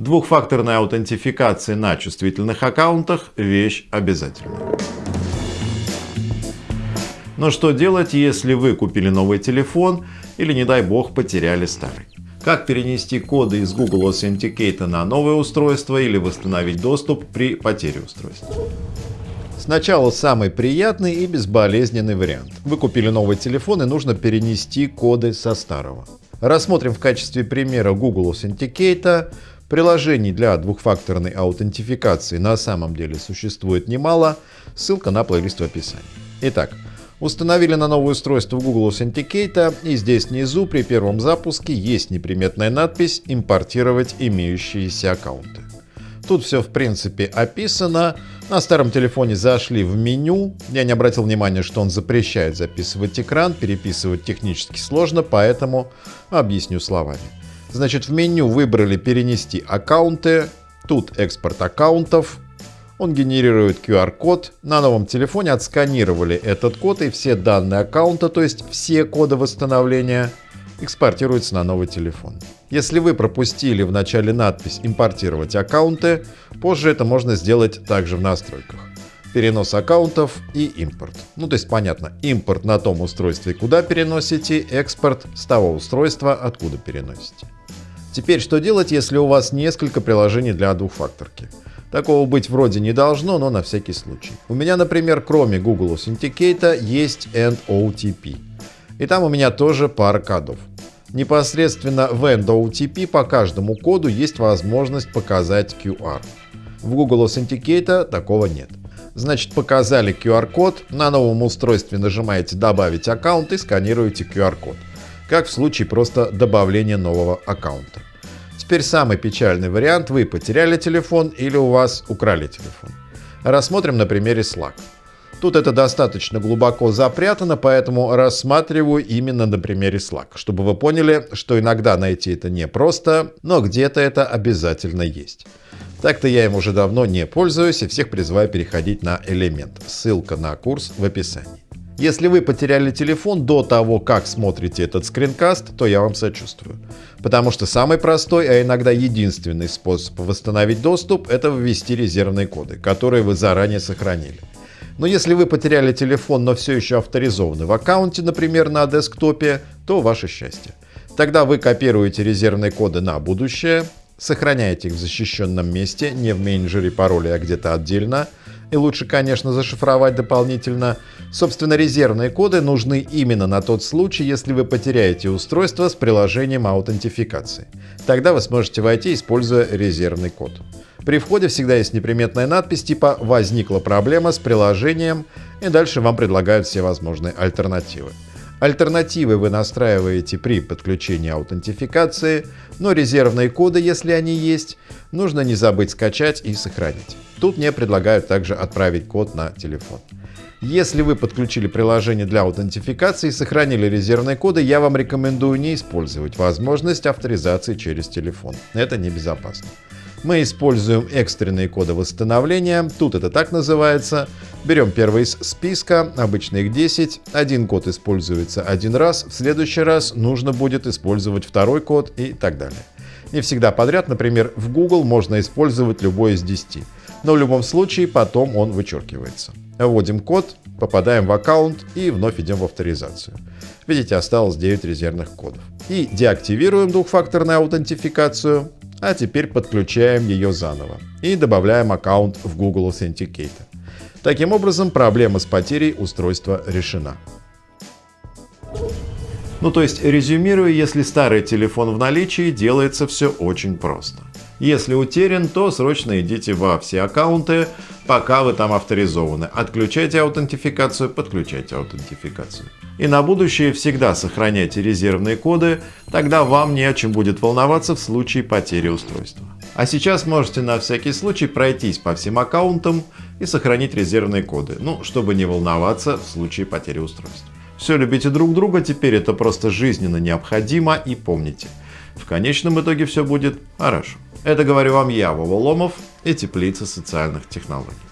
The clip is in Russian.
Двухфакторная аутентификация на чувствительных аккаунтах – вещь обязательная. Но что делать, если вы купили новый телефон или, не дай бог, потеряли старый? Как перенести коды из Google Authenticator на новое устройство или восстановить доступ при потере устройства? Сначала самый приятный и безболезненный вариант. Вы купили новый телефон и нужно перенести коды со старого. Рассмотрим в качестве примера Google Authenticator. Приложений для двухфакторной аутентификации на самом деле существует немало. Ссылка на плейлист в описании. Итак, Установили на новое устройство Google Authenticator и здесь внизу при первом запуске есть неприметная надпись «Импортировать имеющиеся аккаунты». Тут все в принципе описано. На старом телефоне зашли в меню. Я не обратил внимания, что он запрещает записывать экран, переписывать технически сложно, поэтому объясню словами. Значит, в меню выбрали «Перенести аккаунты», тут «Экспорт аккаунтов», он генерирует QR-код. На новом телефоне отсканировали этот код и все данные аккаунта, то есть все коды восстановления, экспортируются на новый телефон. Если вы пропустили в начале надпись «Импортировать аккаунты», позже это можно сделать также в настройках. Перенос аккаунтов и импорт. Ну то есть понятно, импорт на том устройстве, куда переносите, экспорт с того устройства, откуда переносите. Теперь что делать, если у вас несколько приложений для двухфакторки? Такого быть вроде не должно, но на всякий случай. У меня, например, кроме Google Authenticator есть OTP, И там у меня тоже пара кодов. Непосредственно в OTP по каждому коду есть возможность показать QR. В Google Authenticator такого нет. Значит, показали QR-код, на новом устройстве нажимаете «Добавить аккаунт» и сканируете QR-код. Как в случае просто добавления нового аккаунта. Теперь самый печальный вариант. Вы потеряли телефон или у вас украли телефон. Рассмотрим на примере Slack. Тут это достаточно глубоко запрятано, поэтому рассматриваю именно на примере Slack, чтобы вы поняли, что иногда найти это непросто, но где-то это обязательно есть. Так-то я им уже давно не пользуюсь и всех призываю переходить на элемент. Ссылка на курс в описании. Если вы потеряли телефон до того, как смотрите этот скринкаст, то я вам сочувствую. Потому что самый простой, а иногда единственный способ восстановить доступ – это ввести резервные коды, которые вы заранее сохранили. Но если вы потеряли телефон, но все еще авторизованы в аккаунте, например, на десктопе, то ваше счастье. Тогда вы копируете резервные коды на будущее, сохраняете их в защищенном месте, не в менеджере пароля, а где-то отдельно – и лучше, конечно, зашифровать дополнительно. Собственно, резервные коды нужны именно на тот случай, если вы потеряете устройство с приложением аутентификации. Тогда вы сможете войти, используя резервный код. При входе всегда есть неприметная надпись типа «Возникла проблема с приложением» и дальше вам предлагают все возможные альтернативы. Альтернативы вы настраиваете при подключении аутентификации, но резервные коды, если они есть, нужно не забыть скачать и сохранить. Тут мне предлагают также отправить код на телефон. Если вы подключили приложение для аутентификации и сохранили резервные коды, я вам рекомендую не использовать возможность авторизации через телефон. Это небезопасно. Мы используем экстренные коды восстановления, тут это так называется. Берем первый из списка, обычно их 10. Один код используется один раз, в следующий раз нужно будет использовать второй код и так далее. Не всегда подряд, например, в Google можно использовать любой из 10, но в любом случае потом он вычеркивается. Вводим код, попадаем в аккаунт и вновь идем в авторизацию. Видите, осталось 9 резервных кодов. И деактивируем двухфакторную аутентификацию, а теперь подключаем ее заново и добавляем аккаунт в Google Authenticator. Таким образом, проблема с потерей устройства решена. Ну то есть, резюмируя, если старый телефон в наличии, делается все очень просто. Если утерян, то срочно идите во все аккаунты, пока вы там авторизованы. Отключайте аутентификацию, подключайте аутентификацию. И на будущее всегда сохраняйте резервные коды, тогда вам не о чем будет волноваться в случае потери устройства. А сейчас можете на всякий случай пройтись по всем аккаунтам и сохранить резервные коды, ну, чтобы не волноваться в случае потери устройства. Все любите друг друга, теперь это просто жизненно необходимо и помните, в конечном итоге все будет хорошо. Это говорю вам я, Вова Ломов и Теплица социальных технологий.